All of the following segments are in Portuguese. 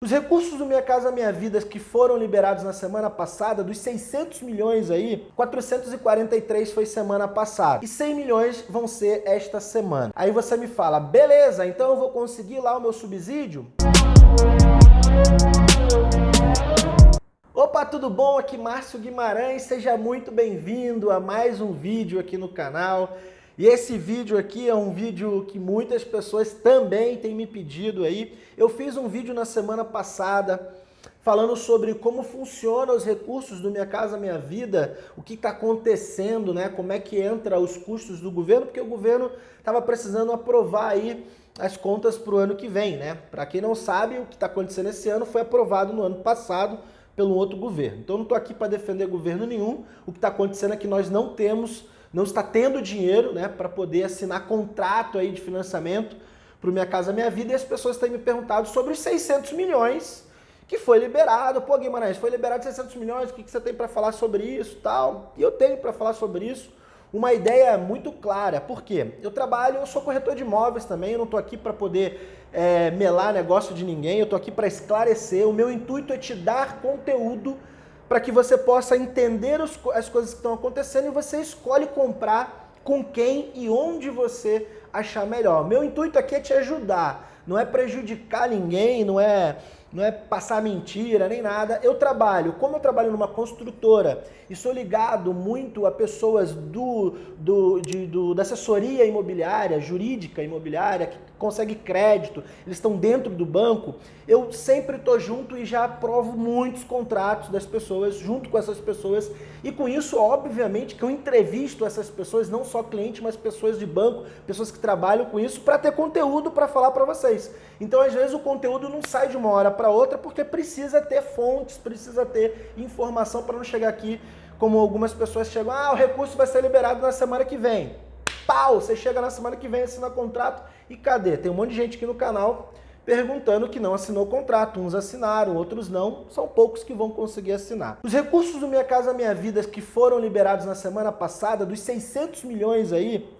Os recursos do Minha Casa Minha Vida que foram liberados na semana passada, dos 600 milhões aí, 443 foi semana passada. E 100 milhões vão ser esta semana. Aí você me fala, beleza, então eu vou conseguir lá o meu subsídio? Opa, tudo bom? Aqui Márcio Guimarães, seja muito bem-vindo a mais um vídeo aqui no canal. E esse vídeo aqui é um vídeo que muitas pessoas também têm me pedido aí. Eu fiz um vídeo na semana passada falando sobre como funcionam os recursos do Minha Casa Minha Vida, o que está acontecendo, né? como é que entra os custos do governo, porque o governo estava precisando aprovar aí as contas para o ano que vem. né? Para quem não sabe, o que está acontecendo esse ano foi aprovado no ano passado pelo outro governo. Então não estou aqui para defender governo nenhum, o que está acontecendo é que nós não temos não está tendo dinheiro né, para poder assinar contrato aí de financiamento para o Minha Casa Minha Vida e as pessoas têm me perguntado sobre os 600 milhões que foi liberado. Pô, Guimarães, foi liberado 600 milhões, o que, que você tem para falar sobre isso tal? E eu tenho para falar sobre isso uma ideia muito clara. Por quê? Eu trabalho, eu sou corretor de imóveis também, eu não estou aqui para poder é, melar negócio de ninguém, eu estou aqui para esclarecer. O meu intuito é te dar conteúdo para que você possa entender os, as coisas que estão acontecendo e você escolhe comprar com quem e onde você achar melhor. Meu intuito aqui é te ajudar, não é prejudicar ninguém, não é não é passar mentira nem nada. Eu trabalho, como eu trabalho numa construtora e sou ligado muito a pessoas do, do, de, do, da assessoria imobiliária, jurídica imobiliária, que consegue crédito, eles estão dentro do banco, eu sempre estou junto e já aprovo muitos contratos das pessoas, junto com essas pessoas, e com isso, obviamente, que eu entrevisto essas pessoas, não só clientes, mas pessoas de banco, pessoas que trabalham com isso, para ter conteúdo para falar para vocês. Então, às vezes, o conteúdo não sai de uma hora para outra, porque precisa ter fontes, precisa ter informação para não chegar aqui como algumas pessoas chegam, ah, o recurso vai ser liberado na semana que vem. Pau, você chega na semana que vem, assina contrato e cadê? Tem um monte de gente aqui no canal perguntando que não assinou o contrato. Uns assinaram, outros não. São poucos que vão conseguir assinar. Os recursos do Minha Casa Minha Vida que foram liberados na semana passada, dos 600 milhões aí,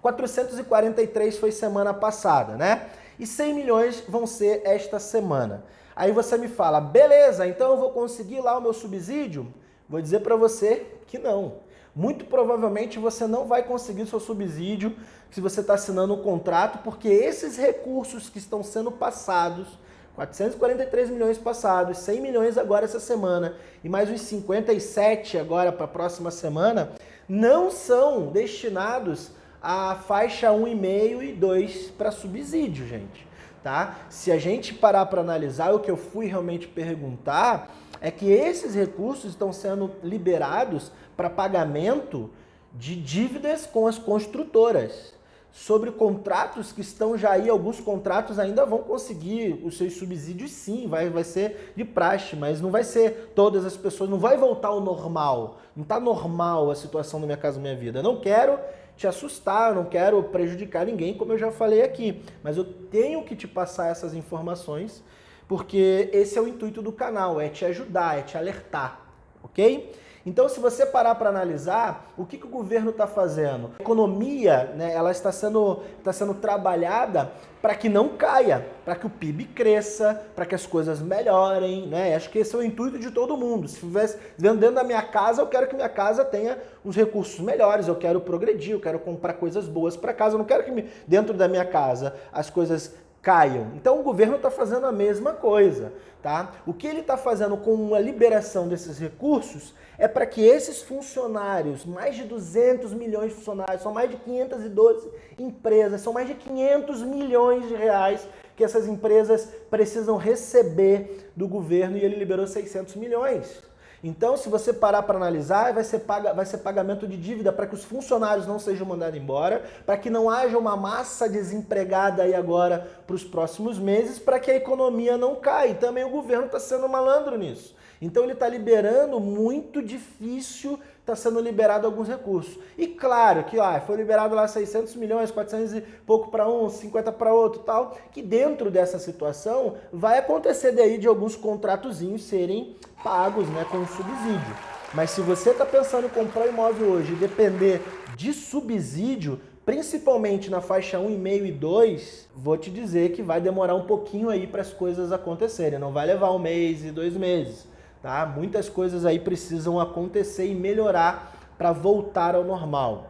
443 foi semana passada, né? E 100 milhões vão ser esta semana. Aí você me fala, beleza, então eu vou conseguir lá o meu subsídio? Vou dizer para você que não. Muito provavelmente você não vai conseguir seu subsídio se você está assinando um contrato, porque esses recursos que estão sendo passados, 443 milhões passados, 100 milhões agora essa semana e mais uns 57 agora para a próxima semana, não são destinados a faixa 1,5 e 2 para subsídio, gente. Tá? Se a gente parar para analisar, o que eu fui realmente perguntar é que esses recursos estão sendo liberados para pagamento de dívidas com as construtoras. Sobre contratos que estão já aí, alguns contratos ainda vão conseguir os seus subsídios sim, vai, vai ser de praxe, mas não vai ser todas as pessoas, não vai voltar ao normal. Não está normal a situação da Minha Casa Minha Vida. Eu não quero te assustar, não quero prejudicar ninguém, como eu já falei aqui. Mas eu tenho que te passar essas informações, porque esse é o intuito do canal, é te ajudar, é te alertar, ok? Então, se você parar para analisar, o que, que o governo está fazendo? A economia, né, ela está sendo, está sendo trabalhada para que não caia, para que o PIB cresça, para que as coisas melhorem, né? Acho que esse é o intuito de todo mundo. Se estivesse dentro da minha casa, eu quero que minha casa tenha uns recursos melhores, eu quero progredir, eu quero comprar coisas boas para casa, eu não quero que dentro da minha casa as coisas caiam. Então o governo está fazendo a mesma coisa. Tá? O que ele está fazendo com a liberação desses recursos é para que esses funcionários, mais de 200 milhões de funcionários, são mais de 512 empresas, são mais de 500 milhões de reais que essas empresas precisam receber do governo e ele liberou 600 milhões. Então, se você parar para analisar, vai ser, paga, vai ser pagamento de dívida para que os funcionários não sejam mandados embora, para que não haja uma massa desempregada aí agora para os próximos meses, para que a economia não caia. Também o governo está sendo malandro nisso. Então ele está liberando muito difícil, está sendo liberado alguns recursos. E claro que ah, foi liberado lá 600 milhões, 400 e pouco para um, 50 para outro tal, que dentro dessa situação vai acontecer daí de alguns contratozinhos serem pagos né, com subsídio. Mas se você está pensando em comprar imóvel hoje e depender de subsídio, principalmente na faixa 1,5 e 2, vou te dizer que vai demorar um pouquinho aí para as coisas acontecerem. Não vai levar um mês e dois meses, tá? Muitas coisas aí precisam acontecer e melhorar para voltar ao normal.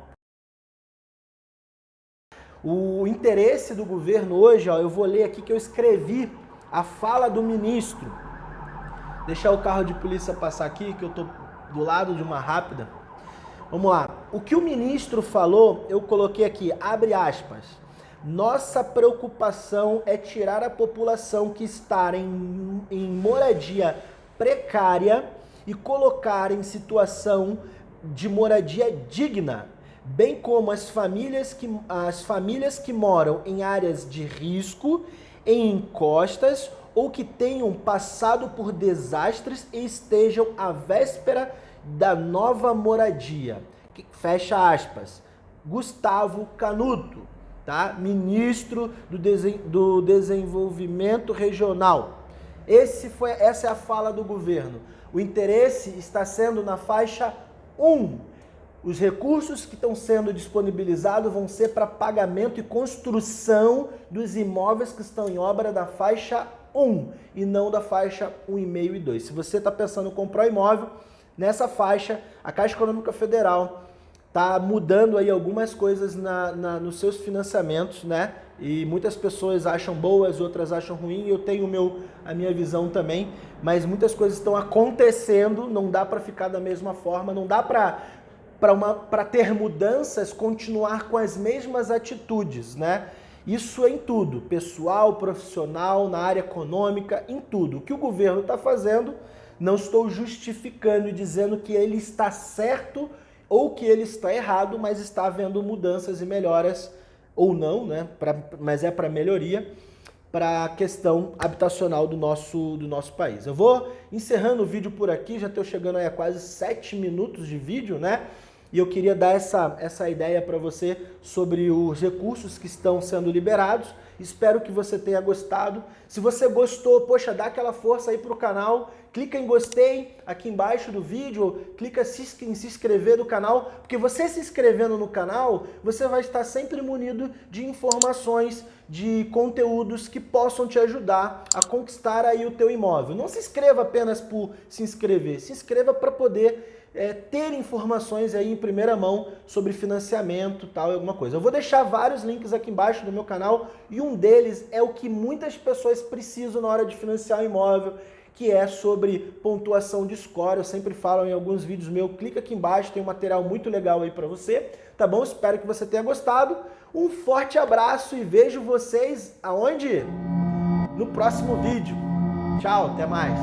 O interesse do governo hoje, ó, eu vou ler aqui que eu escrevi a fala do ministro. Deixar o carro de polícia passar aqui, que eu tô do lado de uma rápida. Vamos lá. O que o ministro falou, eu coloquei aqui, abre aspas. Nossa preocupação é tirar a população que está em, em moradia precária e colocar em situação de moradia digna bem como as famílias que, as famílias que moram em áreas de risco, em encostas ou que tenham passado por desastres e estejam à véspera da nova moradia. Fecha aspas. Gustavo Canuto, tá? ministro do, Desen do Desenvolvimento Regional. Esse foi, essa é a fala do governo. O interesse está sendo na faixa 1, os recursos que estão sendo disponibilizados vão ser para pagamento e construção dos imóveis que estão em obra da faixa 1 e não da faixa 1,5 e 2. Se você está pensando em comprar imóvel, nessa faixa, a Caixa Econômica Federal está mudando aí algumas coisas na, na, nos seus financiamentos, né? E muitas pessoas acham boas, outras acham ruim, eu tenho meu, a minha visão também, mas muitas coisas estão acontecendo, não dá para ficar da mesma forma, não dá para para ter mudanças, continuar com as mesmas atitudes, né? Isso em tudo, pessoal, profissional, na área econômica, em tudo. O que o governo está fazendo, não estou justificando e dizendo que ele está certo ou que ele está errado, mas está havendo mudanças e melhoras, ou não, né? Pra, mas é para melhoria, para a questão habitacional do nosso, do nosso país. Eu vou encerrando o vídeo por aqui, já estou chegando aí a quase sete minutos de vídeo, né? E eu queria dar essa, essa ideia para você sobre os recursos que estão sendo liberados. Espero que você tenha gostado. Se você gostou, poxa, dá aquela força aí para o canal. Clica em gostei aqui embaixo do vídeo, clica em se inscrever no canal, porque você se inscrevendo no canal, você vai estar sempre munido de informações, de conteúdos que possam te ajudar a conquistar aí o teu imóvel. Não se inscreva apenas por se inscrever, se inscreva para poder é, ter informações aí em primeira mão sobre financiamento tal, alguma coisa. Eu vou deixar vários links aqui embaixo do meu canal e um deles é o que muitas pessoas precisam na hora de financiar um imóvel, que é sobre pontuação de score. Eu sempre falo em alguns vídeos meus, clica aqui embaixo, tem um material muito legal aí para você, tá bom? Espero que você tenha gostado. Um forte abraço e vejo vocês aonde? No próximo vídeo. Tchau, até mais.